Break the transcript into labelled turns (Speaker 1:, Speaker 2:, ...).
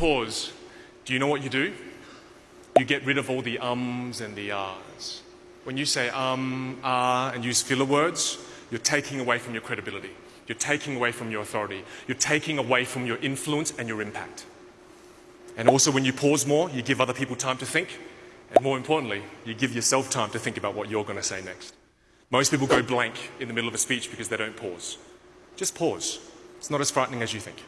Speaker 1: pause, do you know what you do? You get rid of all the ums and the ahs. When you say um, ah, and use filler words, you're taking away from your credibility. You're taking away from your authority. You're taking away from your influence and your impact. And also, when you pause more, you give other people time to think. And more importantly, you give yourself time to think about what you're going to say next. Most people go blank in the middle of a speech because they don't pause. Just pause. It's not as frightening as you think.